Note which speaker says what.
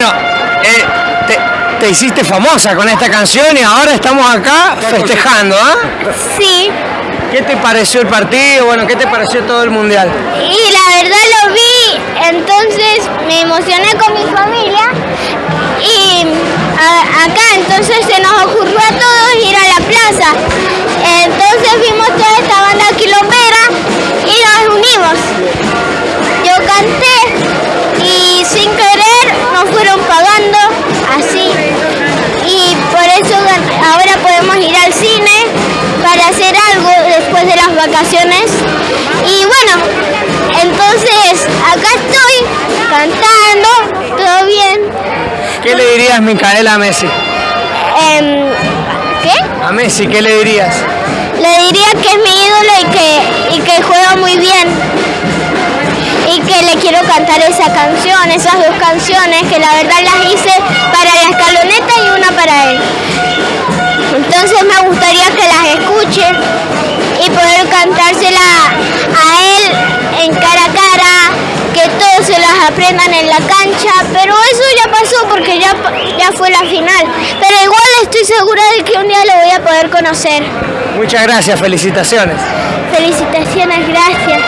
Speaker 1: Bueno, eh, te, te hiciste famosa con esta canción y ahora estamos acá festejando, ¿ah?
Speaker 2: Sí,
Speaker 1: ¿Qué te pareció el partido? Bueno, ¿qué te pareció todo el mundial?
Speaker 2: y la verdad lo vi, entonces me emocioné con mi familia y a- acá entonces se nos ocurrió a todos vacaciones y bueno entonces acá estoy cantando todo bien
Speaker 1: ¿Qué le dirías, Micaela, a Messi?
Speaker 2: Em, ¿qué?
Speaker 1: A Messi, ¿qué le dirías?
Speaker 2: le diría que es mi ídolo y que, y que juega muy bien y que le quiero cantar esa canción, esas dos canciones que la verdad las hice para la escaloneta y una para él. Entonces me gustaría que las escuche prendan en la cancha, pero eso ya pasó porque ya, ya fue la final. Pero igual estoy segura de que un día lo voy a poder conocer.
Speaker 1: Muchas gracias, felicitaciones.
Speaker 2: Felicitaciones, gracias.